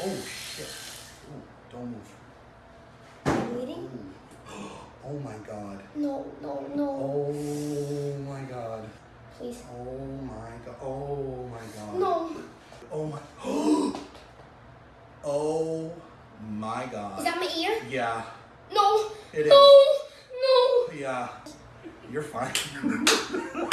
Oh shit. Ooh, don't move. Bleeding? Oh my god. No, no, no. Oh my god. Please. Oh my god. Oh my god. No. Oh my. oh my god. Is that my ear? yeah. No. It is. No. No. Yeah. You're fine.